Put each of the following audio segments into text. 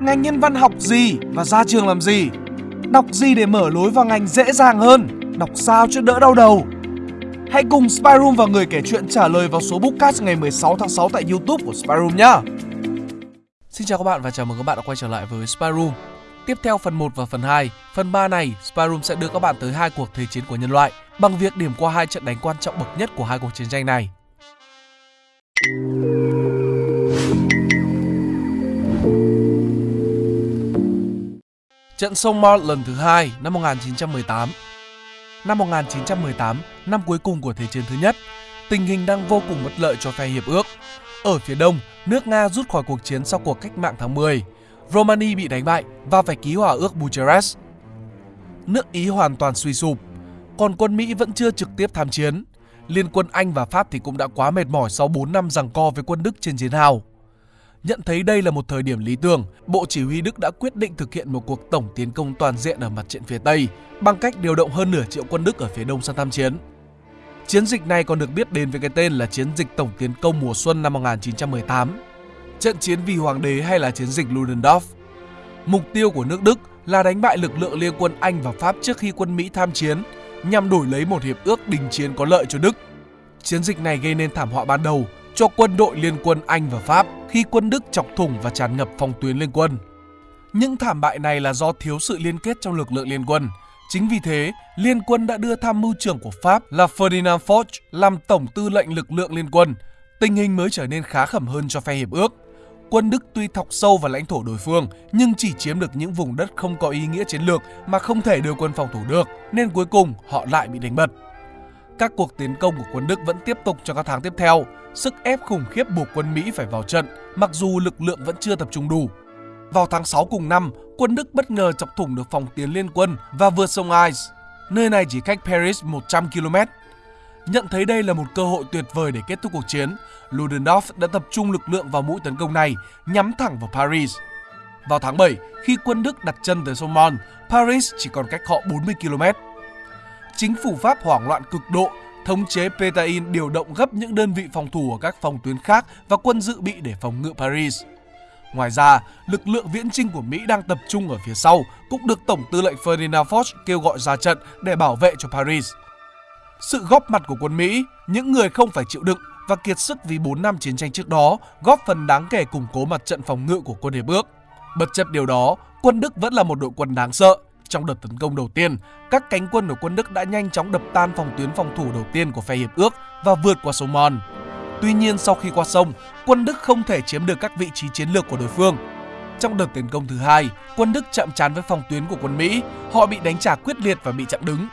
Ngành nhân văn học gì và ra trường làm gì? Đọc gì để mở lối vào ngành dễ dàng hơn? Đọc sao cho đỡ đau đầu? Hãy cùng Spyroom và người kể chuyện trả lời vào số Bookcast ngày 16 tháng 6 tại YouTube của Spyroom nhé. Xin chào các bạn và chào mừng các bạn đã quay trở lại với Spyroom. Tiếp theo phần 1 và phần 2, phần 3 này, Spyroom sẽ đưa các bạn tới hai cuộc thế chiến của nhân loại bằng việc điểm qua hai trận đánh quan trọng bậc nhất của hai cuộc chiến tranh này. Trận sông Mart lần thứ hai năm 1918 Năm 1918, năm cuối cùng của Thế chiến thứ nhất, tình hình đang vô cùng bất lợi cho phe hiệp ước. Ở phía đông, nước Nga rút khỏi cuộc chiến sau cuộc cách mạng tháng 10. Romania bị đánh bại và phải ký hòa ước Bucharest. Nước Ý hoàn toàn suy sụp, còn quân Mỹ vẫn chưa trực tiếp tham chiến. Liên quân Anh và Pháp thì cũng đã quá mệt mỏi sau 4 năm giằng co với quân Đức trên chiến hào. Nhận thấy đây là một thời điểm lý tưởng, Bộ Chỉ huy Đức đã quyết định thực hiện một cuộc tổng tiến công toàn diện ở mặt trận phía Tây bằng cách điều động hơn nửa triệu quân Đức ở phía đông sang tham chiến. Chiến dịch này còn được biết đến với cái tên là Chiến dịch tổng tiến công mùa xuân năm 1918. Trận chiến vì hoàng đế hay là chiến dịch Ludendorff. Mục tiêu của nước Đức là đánh bại lực lượng liên quân Anh và Pháp trước khi quân Mỹ tham chiến nhằm đổi lấy một hiệp ước đình chiến có lợi cho Đức. Chiến dịch này gây nên thảm họa ban đầu cho quân đội liên quân Anh và Pháp khi quân Đức chọc thủng và tràn ngập phòng tuyến liên quân. Những thảm bại này là do thiếu sự liên kết trong lực lượng liên quân. Chính vì thế, liên quân đã đưa tham mưu trưởng của Pháp là Ferdinand Foch làm tổng tư lệnh lực lượng liên quân. Tình hình mới trở nên khá khẩm hơn cho phe hiệp ước. Quân Đức tuy thọc sâu vào lãnh thổ đối phương nhưng chỉ chiếm được những vùng đất không có ý nghĩa chiến lược mà không thể đưa quân phòng thủ được, nên cuối cùng họ lại bị đánh bật. Các cuộc tiến công của quân Đức vẫn tiếp tục trong các tháng tiếp theo. Sức ép khủng khiếp buộc quân Mỹ phải vào trận, mặc dù lực lượng vẫn chưa tập trung đủ. Vào tháng 6 cùng năm, quân Đức bất ngờ chọc thủng được phòng tiến liên quân và vượt sông Ice. Nơi này chỉ cách Paris 100 km. Nhận thấy đây là một cơ hội tuyệt vời để kết thúc cuộc chiến, Ludendorff đã tập trung lực lượng vào mũi tấn công này, nhắm thẳng vào Paris. Vào tháng 7, khi quân Đức đặt chân tới sông Mon, Paris chỉ còn cách họ 40 km chính phủ Pháp hoảng loạn cực độ, thống chế Petain điều động gấp những đơn vị phòng thủ ở các phòng tuyến khác và quân dự bị để phòng ngự Paris. Ngoài ra, lực lượng viễn trinh của Mỹ đang tập trung ở phía sau cũng được Tổng tư lệnh Ferdinand Foch kêu gọi ra trận để bảo vệ cho Paris. Sự góp mặt của quân Mỹ, những người không phải chịu đựng và kiệt sức vì 4 năm chiến tranh trước đó góp phần đáng kể củng cố mặt trận phòng ngự của quân Hiệp ước. Bất chấp điều đó, quân Đức vẫn là một đội quân đáng sợ trong đợt tấn công đầu tiên, các cánh quân của quân Đức đã nhanh chóng đập tan phòng tuyến phòng thủ đầu tiên của phe hiệp ước và vượt qua sông Mon. Tuy nhiên sau khi qua sông, quân Đức không thể chiếm được các vị trí chiến lược của đối phương. Trong đợt tấn công thứ hai, quân Đức chạm trán với phòng tuyến của quân Mỹ, họ bị đánh trả quyết liệt và bị chặn đứng.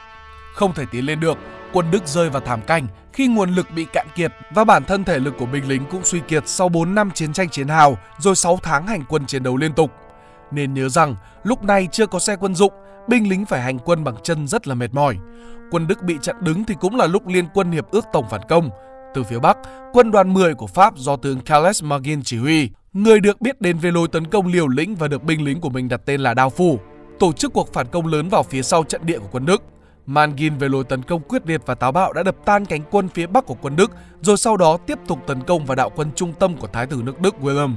Không thể tiến lên được, quân Đức rơi vào thảm cảnh khi nguồn lực bị cạn kiệt và bản thân thể lực của binh lính cũng suy kiệt sau 4 năm chiến tranh chiến hào rồi 6 tháng hành quân chiến đấu liên tục. Nên nhớ rằng lúc này chưa có xe quân dụng binh lính phải hành quân bằng chân rất là mệt mỏi. Quân Đức bị chặn đứng thì cũng là lúc liên quân hiệp ước tổng phản công. Từ phía Bắc, quân đoàn 10 của Pháp do tướng Charles Magin chỉ huy, người được biết đến về lối tấn công liều lĩnh và được binh lính của mình đặt tên là Đao Phủ, tổ chức cuộc phản công lớn vào phía sau trận địa của quân Đức. Mangin về lối tấn công quyết liệt và táo bạo đã đập tan cánh quân phía bắc của quân Đức, rồi sau đó tiếp tục tấn công vào đạo quân trung tâm của Thái tử nước Đức William.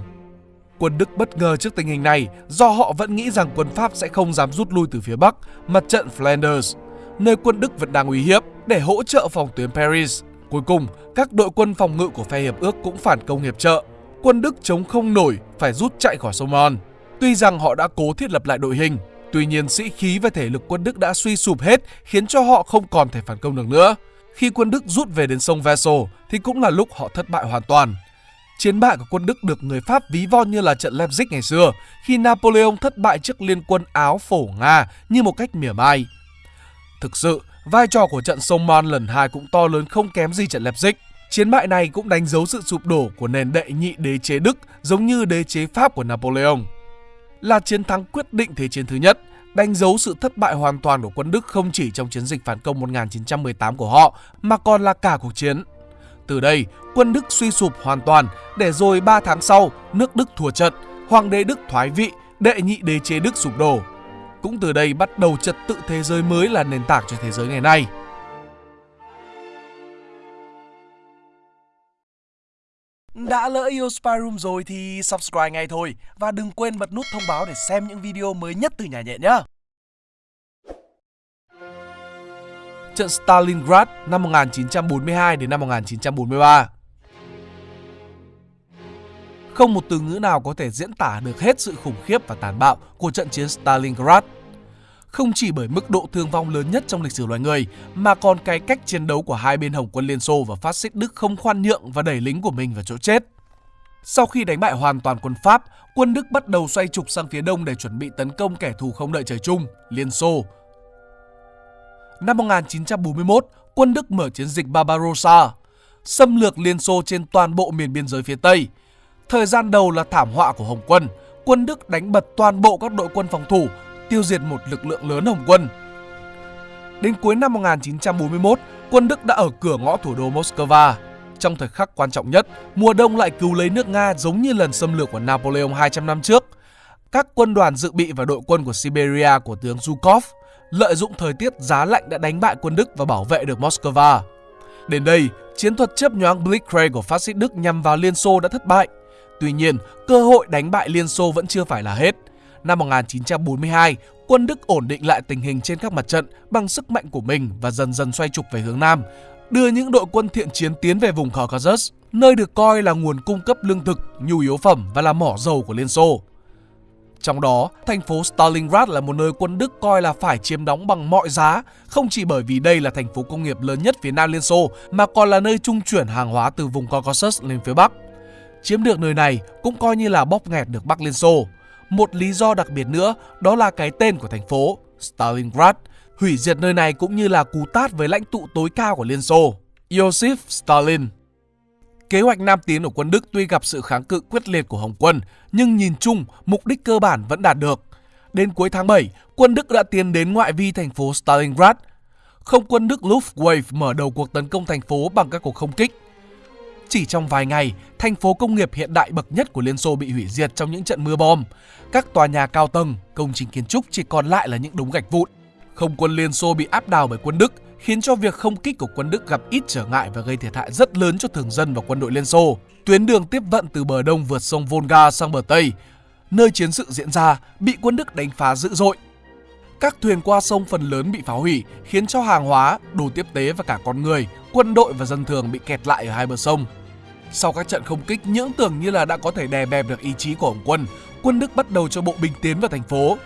Quân Đức bất ngờ trước tình hình này do họ vẫn nghĩ rằng quân Pháp sẽ không dám rút lui từ phía Bắc, mặt trận Flanders, nơi quân Đức vẫn đang uy hiếp để hỗ trợ phòng tuyến Paris. Cuối cùng, các đội quân phòng ngự của phe hiệp ước cũng phản công hiệp trợ. Quân Đức chống không nổi, phải rút chạy khỏi sông Mon. Tuy rằng họ đã cố thiết lập lại đội hình, tuy nhiên sĩ khí và thể lực quân Đức đã suy sụp hết khiến cho họ không còn thể phản công được nữa. Khi quân Đức rút về đến sông Vesel thì cũng là lúc họ thất bại hoàn toàn. Chiến bại của quân Đức được người Pháp ví von như là trận Leipzig ngày xưa, khi Napoleon thất bại trước liên quân Áo phổ Nga như một cách mỉa mai. Thực sự, vai trò của trận sông Mon lần 2 cũng to lớn không kém gì trận Leipzig. Chiến bại này cũng đánh dấu sự sụp đổ của nền đệ nhị đế chế Đức giống như đế chế Pháp của Napoleon. Là chiến thắng quyết định thế chiến thứ nhất, đánh dấu sự thất bại hoàn toàn của quân Đức không chỉ trong chiến dịch phản công 1918 của họ mà còn là cả cuộc chiến. Từ đây, quân Đức suy sụp hoàn toàn, để rồi 3 tháng sau, nước Đức thua trận, hoàng đế Đức thoái vị, đệ nhị đế chế Đức sụp đổ. Cũng từ đây bắt đầu trật tự thế giới mới là nền tảng cho thế giới ngày nay. Đã lỡ yêu Spy Room rồi thì subscribe ngay thôi và đừng quên bật nút thông báo để xem những video mới nhất từ nhà nhện nhé. Trận Stalingrad năm 1942 đến năm 1943 Không một từ ngữ nào có thể diễn tả được hết sự khủng khiếp và tàn bạo của trận chiến Stalingrad không chỉ bởi mức độ thương vong lớn nhất trong lịch sử loài người, mà còn cái cách chiến đấu của hai bên Hồng quân Liên Xô và phát xít Đức không khoan nhượng và đẩy lính của mình vào chỗ chết. Sau khi đánh bại hoàn toàn quân Pháp, quân Đức bắt đầu xoay trục sang phía đông để chuẩn bị tấn công kẻ thù không đợi trời chung, Liên Xô. Năm 1941, quân Đức mở chiến dịch Barbarossa, xâm lược Liên Xô trên toàn bộ miền biên giới phía Tây. Thời gian đầu là thảm họa của Hồng quân, quân Đức đánh bật toàn bộ các đội quân phòng thủ tiêu diệt một lực lượng lớn Hồng quân. Đến cuối năm 1941, quân Đức đã ở cửa ngõ thủ đô Moscow. Trong thời khắc quan trọng nhất, mùa đông lại cứu lấy nước Nga giống như lần xâm lược của Napoleon 200 năm trước. Các quân đoàn dự bị và đội quân của Siberia của tướng Zhukov lợi dụng thời tiết giá lạnh đã đánh bại quân Đức và bảo vệ được Moscow. Đến đây, chiến thuật chấp nhoáng Blitzkrieg của phát xít Đức nhằm vào Liên Xô đã thất bại. Tuy nhiên, cơ hội đánh bại Liên Xô vẫn chưa phải là hết năm 1942, quân Đức ổn định lại tình hình trên các mặt trận bằng sức mạnh của mình và dần dần xoay trục về hướng Nam, đưa những đội quân thiện chiến tiến về vùng Caucasus, nơi được coi là nguồn cung cấp lương thực, nhu yếu phẩm và là mỏ dầu của Liên Xô. Trong đó, thành phố Stalingrad là một nơi quân Đức coi là phải chiếm đóng bằng mọi giá, không chỉ bởi vì đây là thành phố công nghiệp lớn nhất phía Nam Liên Xô, mà còn là nơi trung chuyển hàng hóa từ vùng Caucasus lên phía Bắc. Chiếm được nơi này cũng coi như là bóp nghẹt được Bắc Liên Xô. Một lý do đặc biệt nữa đó là cái tên của thành phố Stalingrad, hủy diệt nơi này cũng như là cú tát với lãnh tụ tối cao của Liên Xô, Joseph Stalin. Kế hoạch Nam tiến của quân Đức tuy gặp sự kháng cự quyết liệt của Hồng quân, nhưng nhìn chung, mục đích cơ bản vẫn đạt được. Đến cuối tháng 7, quân Đức đã tiến đến ngoại vi thành phố Stalingrad. Không quân Đức Luftwaffe mở đầu cuộc tấn công thành phố bằng các cuộc không kích. Chỉ trong vài ngày, thành phố công nghiệp hiện đại bậc nhất của Liên Xô bị hủy diệt trong những trận mưa bom. Các tòa nhà cao tầng, công trình kiến trúc chỉ còn lại là những đống gạch vụn. Không quân Liên Xô bị áp đảo bởi quân Đức, khiến cho việc không kích của quân Đức gặp ít trở ngại và gây thiệt hại rất lớn cho thường dân và quân đội Liên Xô. Tuyến đường tiếp vận từ bờ đông vượt sông Volga sang bờ Tây, nơi chiến sự diễn ra, bị quân Đức đánh phá dữ dội. Các thuyền qua sông phần lớn bị phá hủy, khiến cho hàng hóa, đồ tiếp tế và cả con người, quân đội và dân thường bị kẹt lại ở hai bờ sông. Sau các trận không kích những tưởng như là đã có thể đè bẹp được ý chí của Hồng quân, quân Đức bắt đầu cho bộ binh tiến vào thành phố.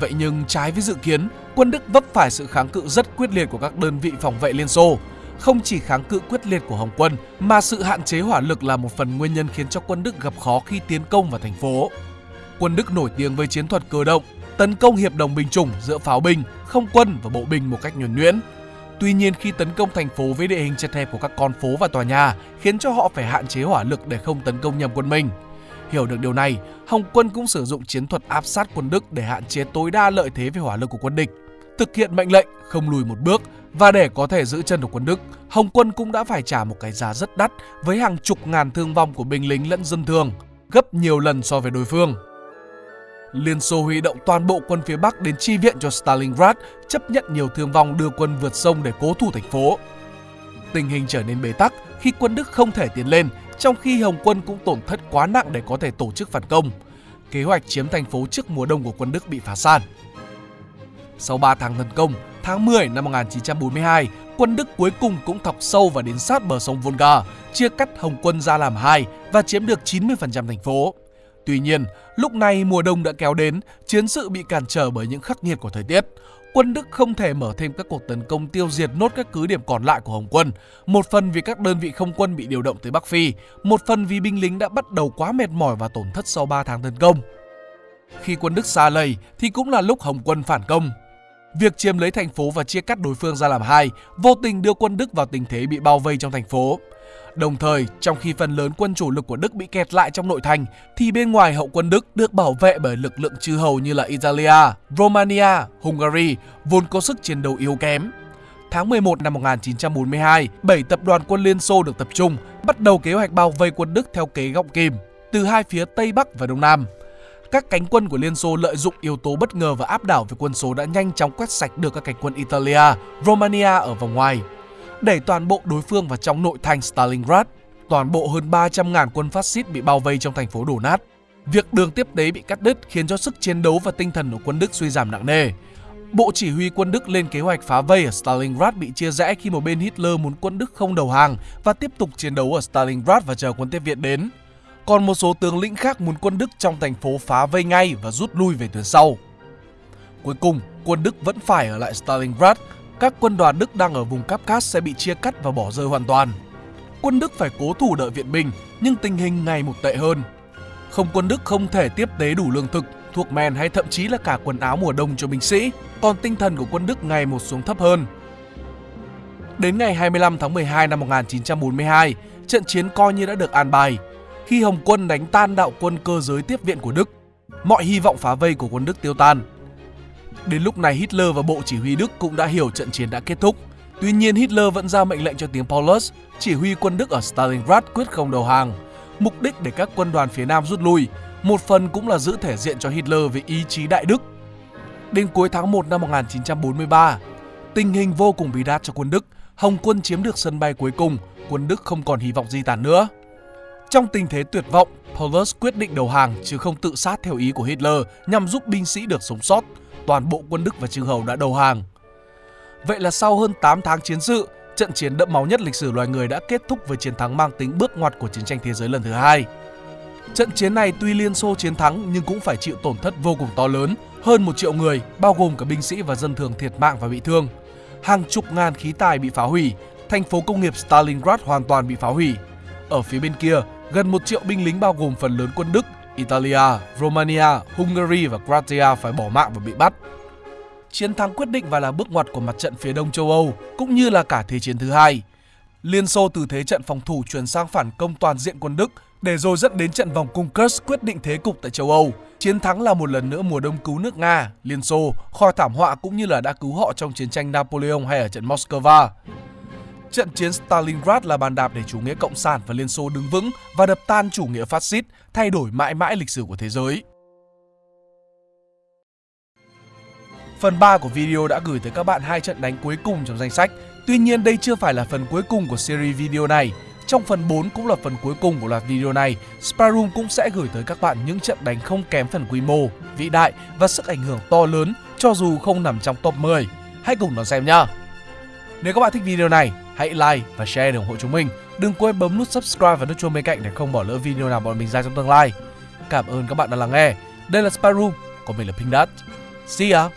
Vậy nhưng trái với dự kiến, quân Đức vấp phải sự kháng cự rất quyết liệt của các đơn vị phòng vệ Liên Xô. Không chỉ kháng cự quyết liệt của Hồng quân, mà sự hạn chế hỏa lực là một phần nguyên nhân khiến cho quân Đức gặp khó khi tiến công vào thành phố. Quân Đức nổi tiếng với chiến thuật cơ động, tấn công hiệp đồng binh chủng giữa pháo binh, không quân và bộ binh một cách nhuần nhuyễn. Tuy nhiên khi tấn công thành phố với địa hình chật hẹp của các con phố và tòa nhà khiến cho họ phải hạn chế hỏa lực để không tấn công nhầm quân mình. Hiểu được điều này, Hồng quân cũng sử dụng chiến thuật áp sát quân Đức để hạn chế tối đa lợi thế về hỏa lực của quân địch. Thực hiện mệnh lệnh không lùi một bước và để có thể giữ chân được quân Đức, Hồng quân cũng đã phải trả một cái giá rất đắt với hàng chục ngàn thương vong của binh lính lẫn dân thường, gấp nhiều lần so với đối phương. Liên Xô huy động toàn bộ quân phía Bắc đến chi viện cho Stalingrad, chấp nhận nhiều thương vong đưa quân vượt sông để cố thủ thành phố. Tình hình trở nên bế tắc khi quân Đức không thể tiến lên, trong khi Hồng quân cũng tổn thất quá nặng để có thể tổ chức phản công. Kế hoạch chiếm thành phố trước mùa đông của quân Đức bị phá sản. Sau 3 tháng tấn công, tháng 10 năm 1942, quân Đức cuối cùng cũng thọc sâu và đến sát bờ sông Volga, chia cắt Hồng quân ra làm hai và chiếm được 90% thành phố. Tuy nhiên, lúc này mùa đông đã kéo đến, chiến sự bị cản trở bởi những khắc nghiệt của thời tiết. Quân Đức không thể mở thêm các cuộc tấn công tiêu diệt nốt các cứ điểm còn lại của Hồng quân. Một phần vì các đơn vị không quân bị điều động tới Bắc Phi, một phần vì binh lính đã bắt đầu quá mệt mỏi và tổn thất sau 3 tháng tấn công. Khi quân Đức xa lầy thì cũng là lúc Hồng quân phản công. Việc chiếm lấy thành phố và chia cắt đối phương ra làm hai vô tình đưa quân Đức vào tình thế bị bao vây trong thành phố. Đồng thời, trong khi phần lớn quân chủ lực của Đức bị kẹt lại trong nội thành, thì bên ngoài hậu quân Đức được bảo vệ bởi lực lượng chư hầu như là Italia, Romania, Hungary, vốn có sức chiến đấu yếu kém. Tháng 11 năm 1942, 7 tập đoàn quân Liên Xô được tập trung, bắt đầu kế hoạch bao vây quân Đức theo kế gọng kìm, từ hai phía Tây Bắc và Đông Nam. Các cánh quân của Liên Xô lợi dụng yếu tố bất ngờ và áp đảo về quân số đã nhanh chóng quét sạch được các cánh quân Italia, Romania ở vòng ngoài đẩy toàn bộ đối phương vào trong nội thành Stalingrad. toàn bộ hơn 300.000 quân phát xít bị bao vây trong thành phố đổ nát. Việc đường tiếp tế bị cắt đứt khiến cho sức chiến đấu và tinh thần của quân Đức suy giảm nặng nề. Bộ chỉ huy quân Đức lên kế hoạch phá vây ở Stalingrad bị chia rẽ khi một bên Hitler muốn quân Đức không đầu hàng và tiếp tục chiến đấu ở Stalingrad và chờ quân tiếp viện đến. Còn một số tướng lĩnh khác muốn quân Đức trong thành phố phá vây ngay và rút lui về tuyến sau. Cuối cùng, quân Đức vẫn phải ở lại Stalingrad. Các quân đoàn Đức đang ở vùng Kafkas sẽ bị chia cắt và bỏ rơi hoàn toàn. Quân Đức phải cố thủ đợi viện binh, nhưng tình hình ngày một tệ hơn. Không quân Đức không thể tiếp tế đủ lương thực, thuốc men hay thậm chí là cả quần áo mùa đông cho binh sĩ, còn tinh thần của quân Đức ngày một xuống thấp hơn. Đến ngày 25 tháng 12 năm 1942, trận chiến coi như đã được an bài. Khi Hồng quân đánh tan đạo quân cơ giới tiếp viện của Đức, mọi hy vọng phá vây của quân Đức tiêu tan. Đến lúc này Hitler và Bộ Chỉ huy Đức cũng đã hiểu trận chiến đã kết thúc. Tuy nhiên Hitler vẫn ra mệnh lệnh cho tiếng Paulus, chỉ huy quân Đức ở Stalingrad quyết không đầu hàng. Mục đích để các quân đoàn phía Nam rút lui, một phần cũng là giữ thể diện cho Hitler về ý chí đại Đức. Đến cuối tháng 1 năm 1943, tình hình vô cùng bí đát cho quân Đức. Hồng quân chiếm được sân bay cuối cùng, quân Đức không còn hy vọng di tản nữa. Trong tình thế tuyệt vọng, Paulus quyết định đầu hàng chứ không tự sát theo ý của Hitler nhằm giúp binh sĩ được sống sót. Toàn bộ quân Đức và chư hầu đã đầu hàng. Vậy là sau hơn 8 tháng chiến sự, trận chiến đẫm máu nhất lịch sử loài người đã kết thúc với chiến thắng mang tính bước ngoặt của chiến tranh thế giới lần thứ hai. Trận chiến này tuy Liên Xô chiến thắng nhưng cũng phải chịu tổn thất vô cùng to lớn, hơn một triệu người, bao gồm cả binh sĩ và dân thường thiệt mạng và bị thương. Hàng chục ngàn khí tài bị phá hủy, thành phố công nghiệp Stalingrad hoàn toàn bị phá hủy. Ở phía bên kia, gần một triệu binh lính bao gồm phần lớn quân Đức, Italia, Romania, Hungary và Croatia phải bỏ mạng và bị bắt. Chiến thắng quyết định và là bước ngoặt của mặt trận phía đông châu Âu, cũng như là cả Thế chiến thứ hai. Liên Xô từ thế trận phòng thủ chuyển sang phản công toàn diện quân Đức để rồi dẫn đến trận vòng cung Kursk quyết định thế cục tại châu Âu. Chiến thắng là một lần nữa mùa đông cứu nước Nga, Liên Xô khỏi thảm họa cũng như là đã cứu họ trong chiến tranh Napoleon hay ở trận Moscow. Trận chiến Stalingrad là bàn đạp để chủ nghĩa cộng sản và Liên Xô đứng vững và đập tan chủ nghĩa phát xít, thay đổi mãi mãi lịch sử của thế giới. Phần 3 của video đã gửi tới các bạn hai trận đánh cuối cùng trong danh sách. Tuy nhiên đây chưa phải là phần cuối cùng của series video này. Trong phần 4 cũng là phần cuối cùng của loạt video này, Sparum cũng sẽ gửi tới các bạn những trận đánh không kém phần quy mô, vĩ đại và sức ảnh hưởng to lớn cho dù không nằm trong top 10. Hãy cùng đón xem nhé! Nếu các bạn thích video này, hãy like và share để ủng hộ chúng mình. Đừng quên bấm nút subscribe và nút chuông bên cạnh để không bỏ lỡ video nào bọn mình ra trong tương lai. Cảm ơn các bạn đã lắng nghe. Đây là Spyroom, còn mình là Pink Dot. See ya!